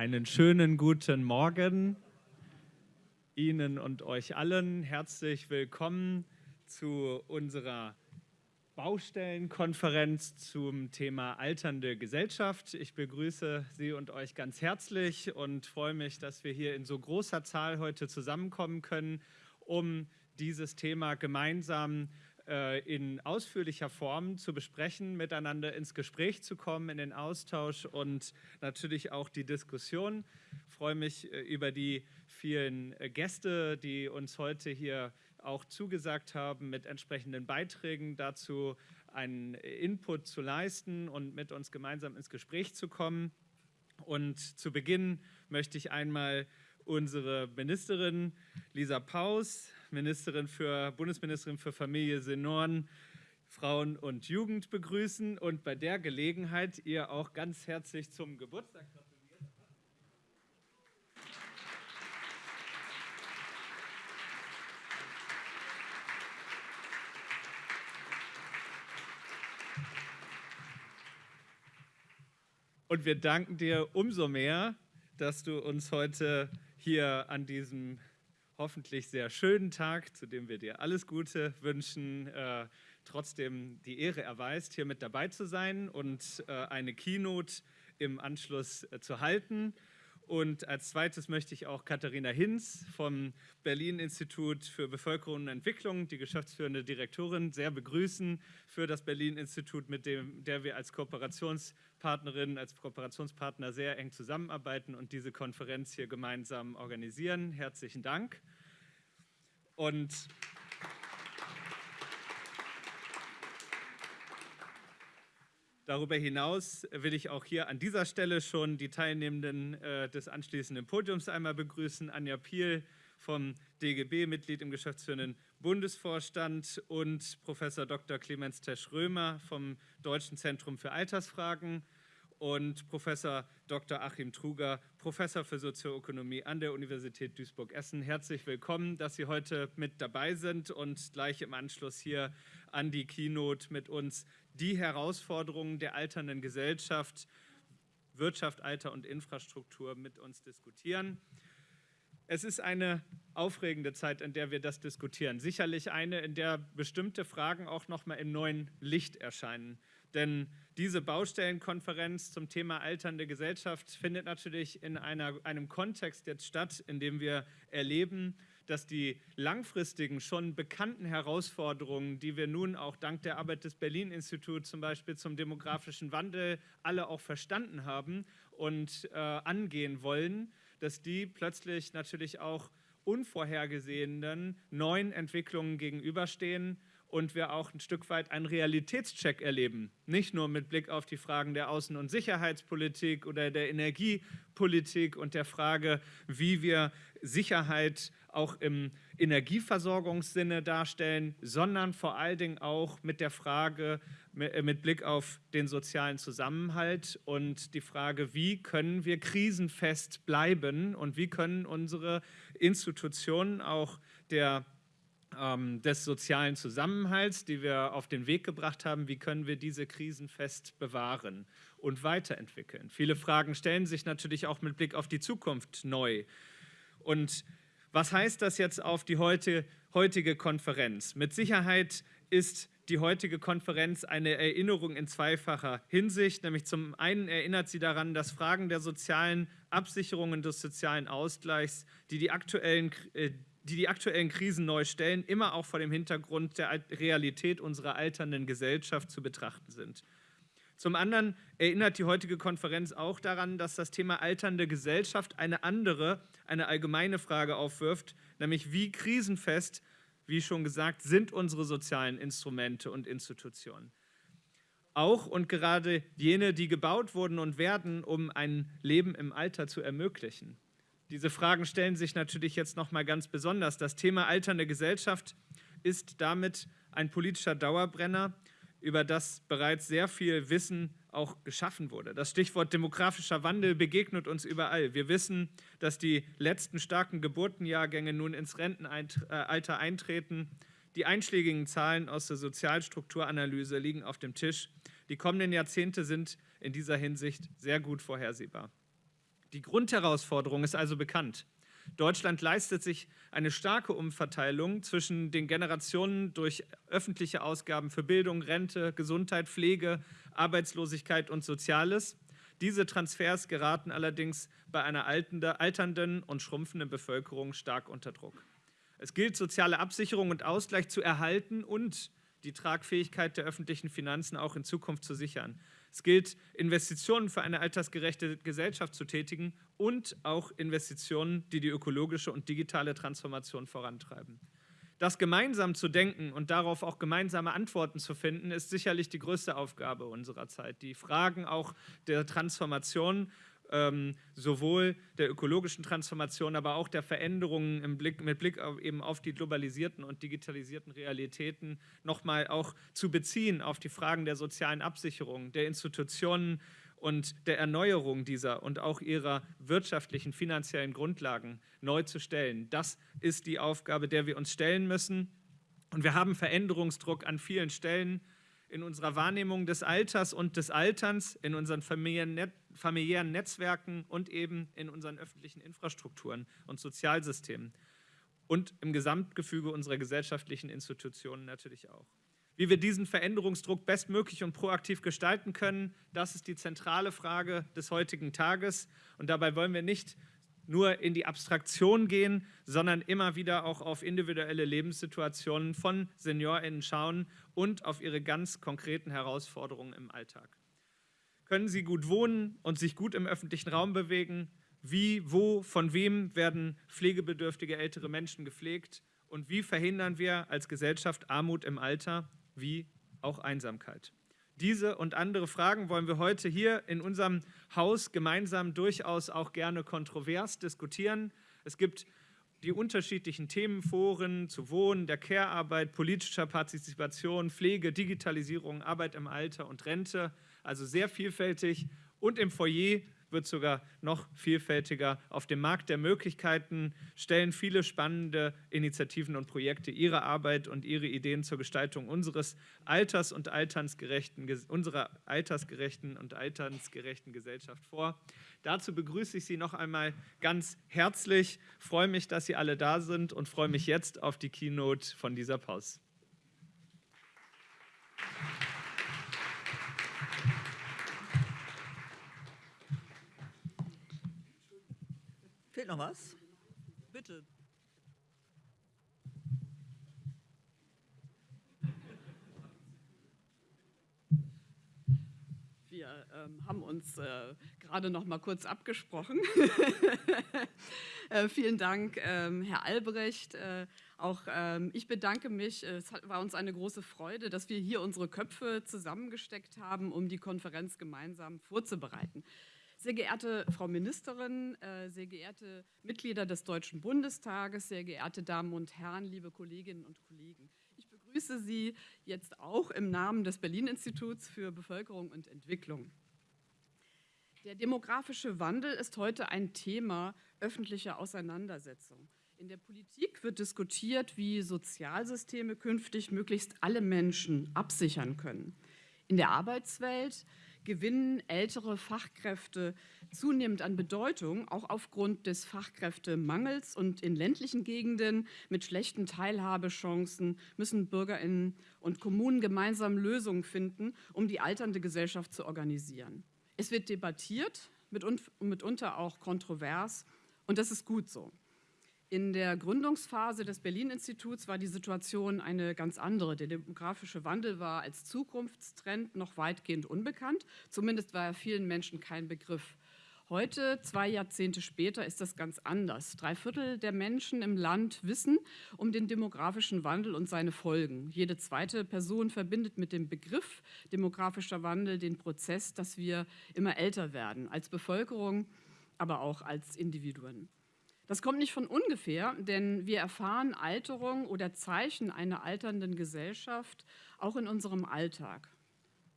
Einen schönen guten Morgen Ihnen und euch allen. Herzlich willkommen zu unserer Baustellenkonferenz zum Thema alternde Gesellschaft. Ich begrüße Sie und euch ganz herzlich und freue mich, dass wir hier in so großer Zahl heute zusammenkommen können, um dieses Thema gemeinsam zu in ausführlicher Form zu besprechen, miteinander ins Gespräch zu kommen, in den Austausch und natürlich auch die Diskussion. Ich freue mich äh, über die vielen äh, Gäste, die uns heute hier auch zugesagt haben, mit entsprechenden Beiträgen dazu einen Input zu leisten und mit uns gemeinsam ins Gespräch zu kommen. Und zu Beginn möchte ich einmal unsere Ministerin Lisa Paus Ministerin für, Bundesministerin für Familie, Senioren, Frauen und Jugend begrüßen und bei der Gelegenheit ihr auch ganz herzlich zum Geburtstag gratulieren. Und wir danken dir umso mehr, dass du uns heute hier an diesem hoffentlich sehr schönen Tag, zu dem wir dir alles Gute wünschen, äh, trotzdem die Ehre erweist, hier mit dabei zu sein und äh, eine Keynote im Anschluss äh, zu halten. Und als zweites möchte ich auch Katharina Hinz vom Berlin-Institut für Bevölkerung und Entwicklung, die geschäftsführende Direktorin, sehr begrüßen für das Berlin-Institut, mit dem der wir als Kooperationspartnerin, als Kooperationspartner sehr eng zusammenarbeiten und diese Konferenz hier gemeinsam organisieren. Herzlichen Dank. Und Darüber hinaus will ich auch hier an dieser Stelle schon die Teilnehmenden äh, des anschließenden Podiums einmal begrüßen. Anja Piel vom DGB, Mitglied im geschäftsführenden Bundesvorstand und Professor Dr. Clemens Tesch-Römer vom Deutschen Zentrum für Altersfragen und Professor Dr. Achim Truger, Professor für Sozioökonomie an der Universität Duisburg-Essen. Herzlich willkommen, dass Sie heute mit dabei sind und gleich im Anschluss hier an die Keynote mit uns die Herausforderungen der alternden Gesellschaft, Wirtschaft, Alter und Infrastruktur mit uns diskutieren. Es ist eine aufregende Zeit, in der wir das diskutieren. Sicherlich eine, in der bestimmte Fragen auch noch mal im neuen Licht erscheinen. Denn diese Baustellenkonferenz zum Thema alternde Gesellschaft findet natürlich in einer, einem Kontext jetzt statt, in dem wir erleben, dass die langfristigen, schon bekannten Herausforderungen, die wir nun auch dank der Arbeit des Berlin-Instituts zum Beispiel zum demografischen Wandel alle auch verstanden haben und äh, angehen wollen, dass die plötzlich natürlich auch unvorhergesehenen neuen Entwicklungen gegenüberstehen und wir auch ein Stück weit einen Realitätscheck erleben. Nicht nur mit Blick auf die Fragen der Außen- und Sicherheitspolitik oder der Energiepolitik und der Frage, wie wir Sicherheit auch im Energieversorgungssinne darstellen, sondern vor allen Dingen auch mit der Frage, äh, mit Blick auf den sozialen Zusammenhalt und die Frage, wie können wir krisenfest bleiben und wie können unsere Institutionen auch der des sozialen Zusammenhalts, die wir auf den Weg gebracht haben, wie können wir diese Krisen fest bewahren und weiterentwickeln. Viele Fragen stellen sich natürlich auch mit Blick auf die Zukunft neu. Und was heißt das jetzt auf die heute, heutige Konferenz? Mit Sicherheit ist die heutige Konferenz eine Erinnerung in zweifacher Hinsicht. Nämlich zum einen erinnert sie daran, dass Fragen der sozialen Absicherung und des sozialen Ausgleichs, die die aktuellen äh, die die aktuellen Krisen neu stellen, immer auch vor dem Hintergrund der Realität unserer alternden Gesellschaft zu betrachten sind. Zum anderen erinnert die heutige Konferenz auch daran, dass das Thema alternde Gesellschaft eine andere, eine allgemeine Frage aufwirft, nämlich wie krisenfest, wie schon gesagt, sind unsere sozialen Instrumente und Institutionen. Auch und gerade jene, die gebaut wurden und werden, um ein Leben im Alter zu ermöglichen. Diese Fragen stellen sich natürlich jetzt noch mal ganz besonders. Das Thema alternde Gesellschaft ist damit ein politischer Dauerbrenner, über das bereits sehr viel Wissen auch geschaffen wurde. Das Stichwort demografischer Wandel begegnet uns überall. Wir wissen, dass die letzten starken Geburtenjahrgänge nun ins Rentenalter eintreten. Die einschlägigen Zahlen aus der Sozialstrukturanalyse liegen auf dem Tisch. Die kommenden Jahrzehnte sind in dieser Hinsicht sehr gut vorhersehbar. Die Grundherausforderung ist also bekannt. Deutschland leistet sich eine starke Umverteilung zwischen den Generationen durch öffentliche Ausgaben für Bildung, Rente, Gesundheit, Pflege, Arbeitslosigkeit und Soziales. Diese Transfers geraten allerdings bei einer alternden und schrumpfenden Bevölkerung stark unter Druck. Es gilt, soziale Absicherung und Ausgleich zu erhalten und die Tragfähigkeit der öffentlichen Finanzen auch in Zukunft zu sichern. Es gilt, Investitionen für eine altersgerechte Gesellschaft zu tätigen und auch Investitionen, die die ökologische und digitale Transformation vorantreiben. Das gemeinsam zu denken und darauf auch gemeinsame Antworten zu finden, ist sicherlich die größte Aufgabe unserer Zeit. Die Fragen auch der Transformation ähm, sowohl der ökologischen Transformation, aber auch der Veränderungen Blick, mit Blick auf, eben auf die globalisierten und digitalisierten Realitäten nochmal auch zu beziehen auf die Fragen der sozialen Absicherung, der Institutionen und der Erneuerung dieser und auch ihrer wirtschaftlichen, finanziellen Grundlagen neu zu stellen. Das ist die Aufgabe, der wir uns stellen müssen. Und wir haben Veränderungsdruck an vielen Stellen in unserer Wahrnehmung des Alters und des Alterns, in unseren familiären Netzwerken und eben in unseren öffentlichen Infrastrukturen und Sozialsystemen und im Gesamtgefüge unserer gesellschaftlichen Institutionen natürlich auch. Wie wir diesen Veränderungsdruck bestmöglich und proaktiv gestalten können, das ist die zentrale Frage des heutigen Tages. Und dabei wollen wir nicht nur in die Abstraktion gehen, sondern immer wieder auch auf individuelle Lebenssituationen von SeniorInnen schauen und auf ihre ganz konkreten Herausforderungen im Alltag. Können sie gut wohnen und sich gut im öffentlichen Raum bewegen? Wie, wo, von wem werden pflegebedürftige ältere Menschen gepflegt? Und wie verhindern wir als Gesellschaft Armut im Alter wie auch Einsamkeit? Diese und andere Fragen wollen wir heute hier in unserem Haus gemeinsam durchaus auch gerne kontrovers diskutieren. Es gibt die unterschiedlichen Themenforen zu Wohnen, der Care-Arbeit, politischer Partizipation, Pflege, Digitalisierung, Arbeit im Alter und Rente, also sehr vielfältig. Und im Foyer wird sogar noch vielfältiger. Auf dem Markt der Möglichkeiten stellen viele spannende Initiativen und Projekte ihre Arbeit und ihre Ideen zur Gestaltung unseres alters- und alternsgerechten, unserer altersgerechten und alternsgerechten Gesellschaft vor. Dazu begrüße ich Sie noch einmal ganz herzlich, freue mich, dass Sie alle da sind und freue mich jetzt auf die Keynote von dieser Pause. Noch was? Bitte. Wir ähm, haben uns äh, gerade noch mal kurz abgesprochen. äh, vielen Dank, ähm, Herr Albrecht. Äh, auch ähm, ich bedanke mich. Es hat, war uns eine große Freude, dass wir hier unsere Köpfe zusammengesteckt haben, um die Konferenz gemeinsam vorzubereiten. Sehr geehrte Frau Ministerin, äh, sehr geehrte Mitglieder des Deutschen Bundestages, sehr geehrte Damen und Herren, liebe Kolleginnen und Kollegen. Ich begrüße Sie jetzt auch im Namen des Berlin-Instituts für Bevölkerung und Entwicklung. Der demografische Wandel ist heute ein Thema öffentlicher Auseinandersetzung. In der Politik wird diskutiert, wie Sozialsysteme künftig möglichst alle Menschen absichern können. In der Arbeitswelt gewinnen ältere Fachkräfte zunehmend an Bedeutung, auch aufgrund des Fachkräftemangels. Und in ländlichen Gegenden mit schlechten Teilhabechancen müssen Bürgerinnen und Kommunen gemeinsam Lösungen finden, um die alternde Gesellschaft zu organisieren. Es wird debattiert, mitunter auch kontrovers, und das ist gut so. In der Gründungsphase des Berlin-Instituts war die Situation eine ganz andere. Der demografische Wandel war als Zukunftstrend noch weitgehend unbekannt. Zumindest war er vielen Menschen kein Begriff. Heute, zwei Jahrzehnte später, ist das ganz anders. Drei Viertel der Menschen im Land wissen um den demografischen Wandel und seine Folgen. Jede zweite Person verbindet mit dem Begriff demografischer Wandel den Prozess, dass wir immer älter werden, als Bevölkerung, aber auch als Individuen. Das kommt nicht von ungefähr, denn wir erfahren Alterung oder Zeichen einer alternden Gesellschaft auch in unserem Alltag.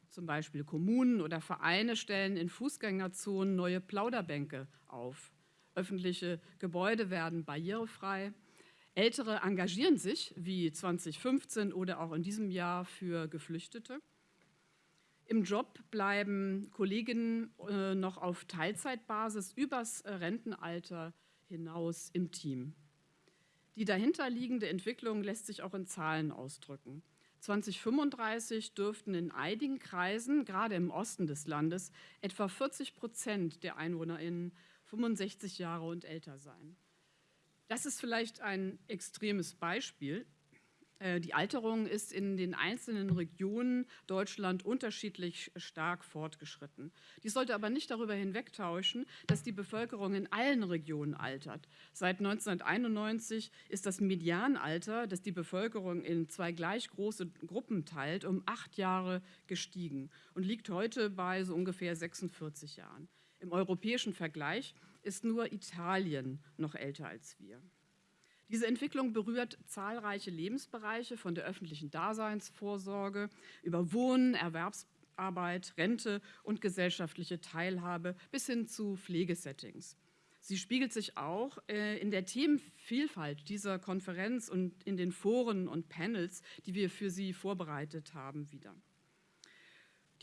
Zum Beispiel Kommunen oder Vereine stellen in Fußgängerzonen neue Plauderbänke auf. Öffentliche Gebäude werden barrierefrei. Ältere engagieren sich, wie 2015 oder auch in diesem Jahr, für Geflüchtete. Im Job bleiben Kolleginnen äh, noch auf Teilzeitbasis übers äh, Rentenalter hinaus im Team. Die dahinterliegende Entwicklung lässt sich auch in Zahlen ausdrücken. 2035 dürften in einigen Kreisen, gerade im Osten des Landes, etwa 40 Prozent der EinwohnerInnen 65 Jahre und älter sein. Das ist vielleicht ein extremes Beispiel, die Alterung ist in den einzelnen Regionen Deutschland unterschiedlich stark fortgeschritten. Dies sollte aber nicht darüber hinwegtäuschen, dass die Bevölkerung in allen Regionen altert. Seit 1991 ist das Medianalter, das die Bevölkerung in zwei gleich große Gruppen teilt, um acht Jahre gestiegen und liegt heute bei so ungefähr 46 Jahren. Im europäischen Vergleich ist nur Italien noch älter als wir. Diese Entwicklung berührt zahlreiche Lebensbereiche von der öffentlichen Daseinsvorsorge über Wohnen, Erwerbsarbeit, Rente und gesellschaftliche Teilhabe bis hin zu Pflegesettings. Sie spiegelt sich auch äh, in der Themenvielfalt dieser Konferenz und in den Foren und Panels, die wir für Sie vorbereitet haben, wieder.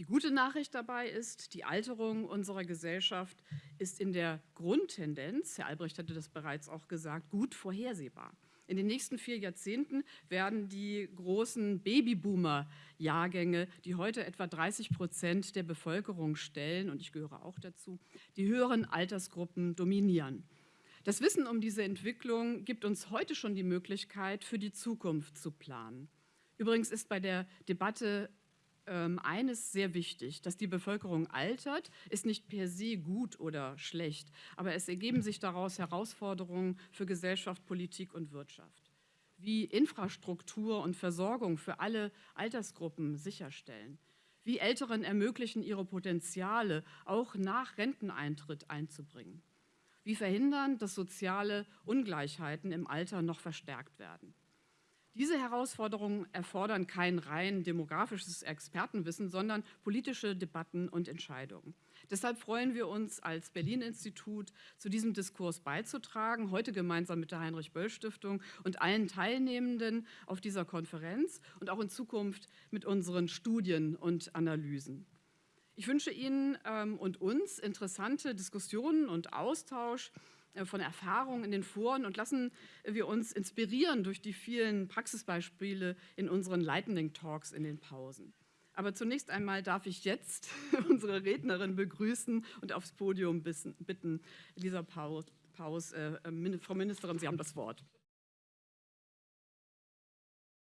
Die gute Nachricht dabei ist, die Alterung unserer Gesellschaft ist in der Grundtendenz, Herr Albrecht hatte das bereits auch gesagt, gut vorhersehbar. In den nächsten vier Jahrzehnten werden die großen Babyboomer-Jahrgänge, die heute etwa 30 Prozent der Bevölkerung stellen, und ich gehöre auch dazu, die höheren Altersgruppen dominieren. Das Wissen um diese Entwicklung gibt uns heute schon die Möglichkeit, für die Zukunft zu planen. Übrigens ist bei der Debatte eines sehr wichtig, dass die Bevölkerung altert, ist nicht per se gut oder schlecht, aber es ergeben sich daraus Herausforderungen für Gesellschaft, Politik und Wirtschaft. Wie Infrastruktur und Versorgung für alle Altersgruppen sicherstellen, wie Älteren ermöglichen, ihre Potenziale auch nach Renteneintritt einzubringen, wie verhindern, dass soziale Ungleichheiten im Alter noch verstärkt werden. Diese Herausforderungen erfordern kein rein demografisches Expertenwissen, sondern politische Debatten und Entscheidungen. Deshalb freuen wir uns als Berlin-Institut, zu diesem Diskurs beizutragen, heute gemeinsam mit der Heinrich-Böll-Stiftung und allen Teilnehmenden auf dieser Konferenz und auch in Zukunft mit unseren Studien und Analysen. Ich wünsche Ihnen ähm, und uns interessante Diskussionen und Austausch von Erfahrungen in den Foren und lassen wir uns inspirieren durch die vielen Praxisbeispiele in unseren Lightning Talks in den Pausen. Aber zunächst einmal darf ich jetzt unsere Rednerin begrüßen und aufs Podium bitten. Lisa Paus, Paus äh, Frau Ministerin, Sie haben das Wort.